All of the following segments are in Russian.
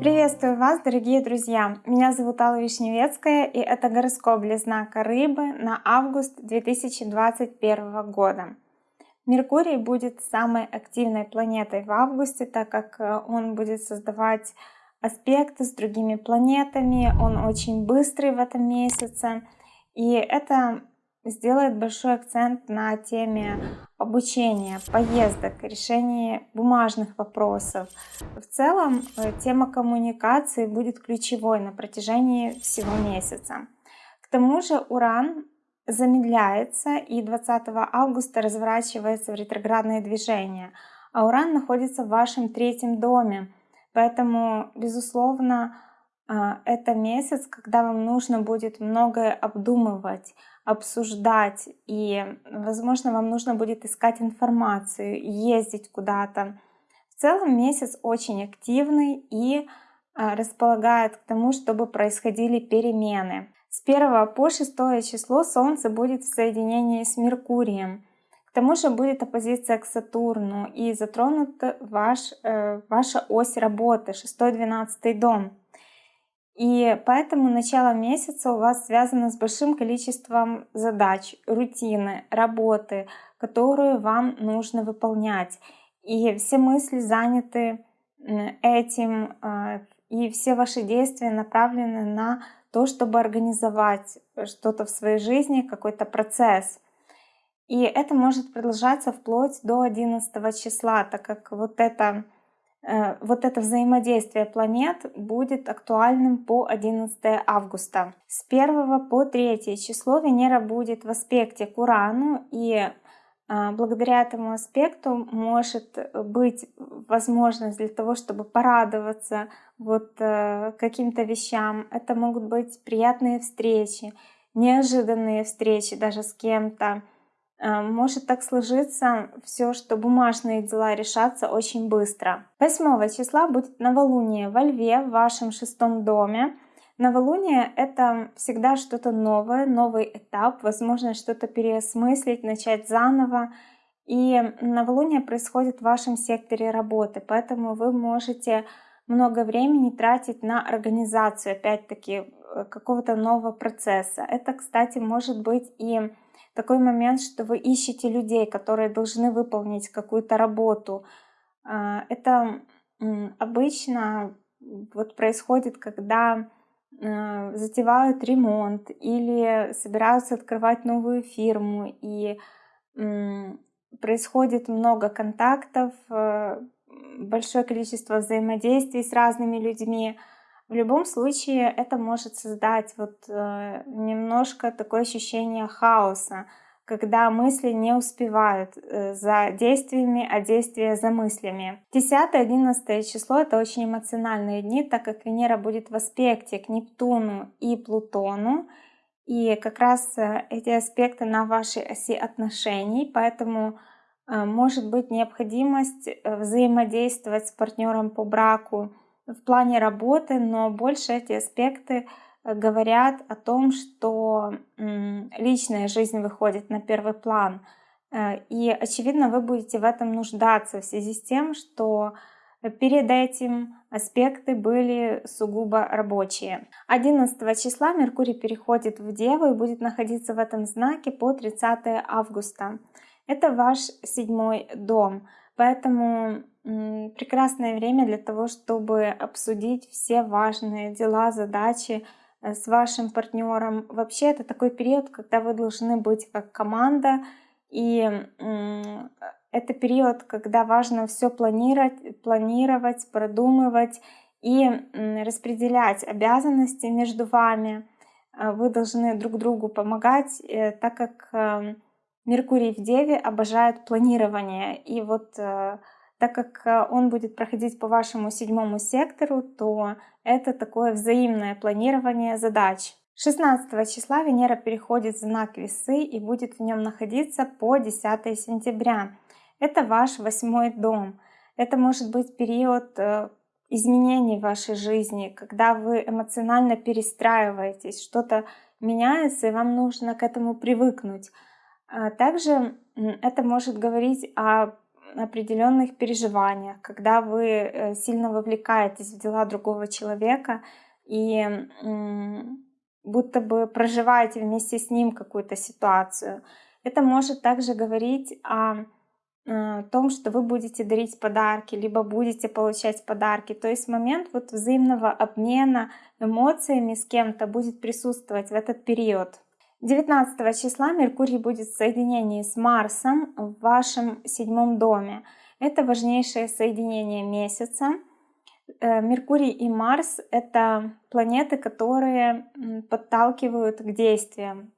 Приветствую вас, дорогие друзья! Меня зовут Алла Вишневецкая, и это гороскоп для знака Рыбы на август 2021 года. Меркурий будет самой активной планетой в августе, так как э, он будет создавать аспекты с другими планетами, он очень быстрый в этом месяце, и это сделает большой акцент на теме обучения, поездок, решения бумажных вопросов. В целом э, тема коммуникации будет ключевой на протяжении всего месяца. К тому же Уран замедляется и 20 августа разворачивается в ретроградное движение, а Уран находится в вашем третьем доме. Поэтому, безусловно, это месяц, когда вам нужно будет многое обдумывать, обсуждать, и, возможно, вам нужно будет искать информацию, ездить куда-то. В целом месяц очень активный и а, располагает к тому, чтобы происходили перемены. С 1 по 6 число Солнце будет в соединении с Меркурием. К тому же будет оппозиция к Сатурну и затронут ваш, э, ваша ось работы, 6-12 дом. И поэтому начало месяца у вас связано с большим количеством задач, рутины, работы, которую вам нужно выполнять. И все мысли заняты этим, а, и все ваши действия направлены на то, чтобы организовать что-то в своей жизни, какой-то процесс. И это может продолжаться вплоть до 11 числа, так как вот это вот это взаимодействие планет будет актуальным по 11 августа. С 1 по 3 число Венера будет в аспекте к Урану, и э, благодаря этому аспекту может быть возможность для того, чтобы порадоваться вот э, каким-то вещам. Это могут быть приятные встречи, неожиданные встречи даже с кем-то, Э, может так сложиться все, что бумажные дела решатся очень быстро. 8 числа будет новолуние во Льве в вашем шестом доме. Новолуние — это всегда что-то новое, новый этап, возможно что-то переосмыслить, начать заново. И новолуние происходит в вашем секторе работы, поэтому вы можете много времени тратить на организацию, опять-таки, э, какого-то нового процесса. Это, кстати, может быть и такой момент, что вы ищете людей, которые должны выполнить какую-то работу. А, это обычно вот происходит, когда а, затевают ремонт или собираются открывать новую фирму, и происходит много контактов, э, большое количество взаимодействий с разными людьми. В любом случае это может создать вот э, немножко такое ощущение хаоса, когда мысли не успевают э, за действиями, а действия за мыслями. 10-11 число это очень эмоциональные дни, так как Венера будет в аспекте к Нептуну и Плутону. И как раз э, эти аспекты на вашей оси отношений, поэтому может быть необходимость взаимодействовать с партнером по браку, в плане работы, но больше эти аспекты э, говорят о том, что личная жизнь выходит на первый план. Э, и, очевидно, вы будете в этом нуждаться в связи с тем, что перед этим аспекты были сугубо рабочие. 11 числа Меркурий переходит в Деву и будет находиться в этом знаке по 30 августа. Это ваш седьмой дом, поэтому прекрасное время для того, чтобы обсудить все важные дела, задачи э, с вашим партнером. Вообще это такой период, когда вы должны быть как команда, и это период, когда важно все планировать, планировать, продумывать и распределять обязанности между вами. Э, вы должны друг другу помогать, э, так как Меркурий в Деве обожает планирование. И вот так как э, он будет проходить по вашему седьмому сектору, то это такое взаимное планирование задач. 16 числа Венера переходит в знак Весы и будет в нем находиться по 10 сентября. Это ваш восьмой дом. Это может быть период э, изменений в вашей жизни, когда вы эмоционально перестраиваетесь, что-то меняется, и вам нужно к этому привыкнуть. А также это может говорить о определенных переживаниях, когда вы э, сильно вовлекаетесь в дела другого человека и будто бы проживаете вместе с ним какую-то ситуацию. Это может также говорить о э, том, что вы будете дарить подарки, либо будете получать подарки. То есть момент вот взаимного обмена эмоциями с кем-то будет присутствовать в этот период. 19 числа Меркурий будет в соединении с Марсом в вашем седьмом доме. Это важнейшее соединение месяца. Э, Меркурий и Марс — это планеты, которые подталкивают к действиям.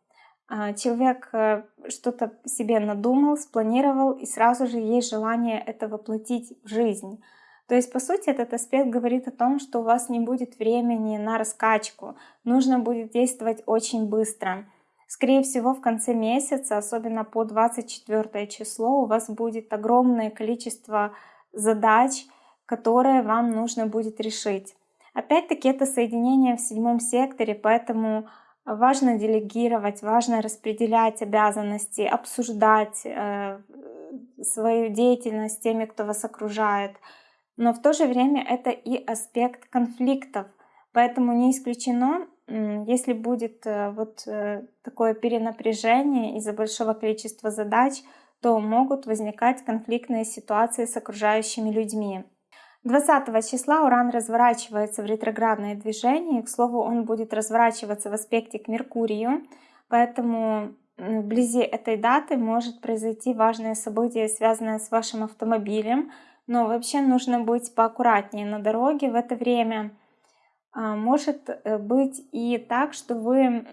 А, человек э, что-то себе надумал, спланировал, и сразу же есть желание это воплотить в жизнь. То есть, по сути, этот аспект говорит о том, что у вас не будет времени на раскачку, нужно будет действовать очень быстро. Скорее всего, в конце месяца, особенно по 24 число, у вас будет огромное количество задач, которые вам нужно будет решить. Опять-таки, это соединение в седьмом секторе, поэтому Важно делегировать, важно распределять обязанности, обсуждать э, свою деятельность с теми, кто вас окружает. Но в то же время это и аспект конфликтов. Поэтому не исключено, если будет э, вот э, такое перенапряжение из-за большого количества задач, то могут возникать конфликтные ситуации с окружающими людьми. 20 числа Уран разворачивается в ретроградное движение. К слову, он будет разворачиваться в аспекте к Меркурию, поэтому вблизи этой даты может произойти важное событие, связанное с вашим автомобилем. Но вообще нужно быть поаккуратнее на дороге в это время. А, может э, быть и так, что вы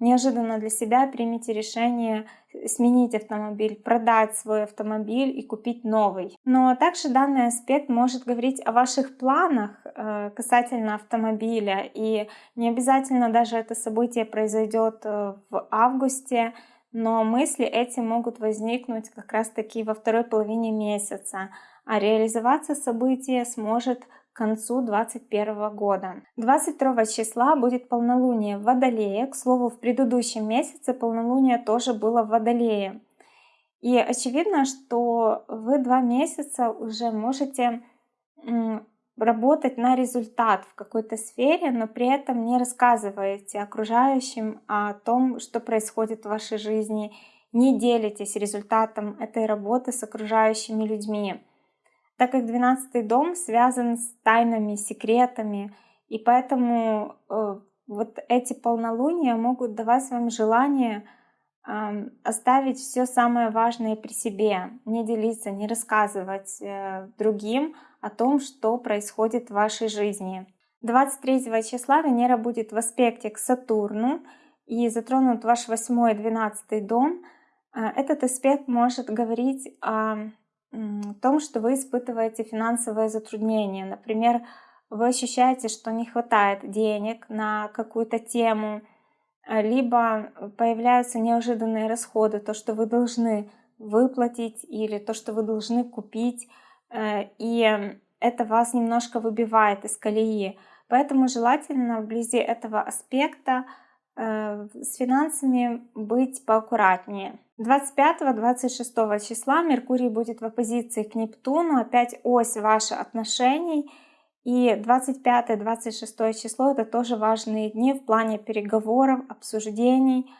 неожиданно для себя примете решение сменить автомобиль, продать свой автомобиль и купить новый. Но также данный аспект может говорить о ваших планах э, касательно автомобиля. И не обязательно даже это событие произойдет э, в августе, но мысли эти могут возникнуть как раз таки во второй половине месяца. А реализоваться событие сможет к концу 2021 года. 22 числа будет полнолуние в Водолее. К слову, в предыдущем месяце полнолуние тоже было в Водолее. И очевидно, что вы два месяца уже можете работать на результат в какой-то сфере, но при этом не рассказываете окружающим о том, что происходит в вашей жизни, не делитесь результатом этой работы с окружающими людьми так как 12 дом связан с тайнами, секретами, и поэтому э, вот эти полнолуния могут давать вам желание э, оставить все самое важное при себе, не делиться, не рассказывать э, другим о том, что происходит в вашей жизни. 23 числа Венера будет в аспекте к Сатурну и затронут ваш 8 и 12 дом. Э, этот аспект может говорить о том, что вы испытываете финансовые затруднения. Например, вы ощущаете, что не хватает денег на какую-то тему, э, либо появляются неожиданные расходы, то, что вы должны выплатить или то, что вы должны купить, э, и это вас немножко выбивает из колеи. Поэтому желательно вблизи этого аспекта с финансами быть поаккуратнее. 25-26 числа Меркурий будет в оппозиции к Нептуну, опять ось ваших отношений. И 25-26 число это тоже важные дни в плане переговоров, обсуждений.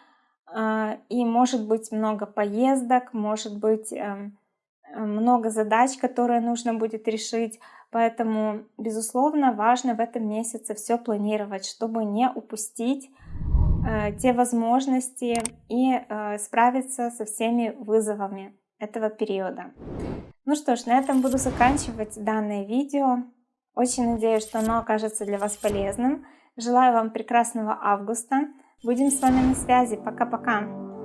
Э, и может быть много поездок, может быть эм, много задач, которые нужно будет решить. Поэтому, безусловно, важно в этом месяце все планировать, чтобы не упустить Э, те возможности и э, справиться со всеми вызовами этого периода. Ну что ж, на этом буду заканчивать данное видео. Очень надеюсь, что оно окажется для вас полезным. Желаю вам прекрасного августа. Будем с вами на связи. Пока-пока.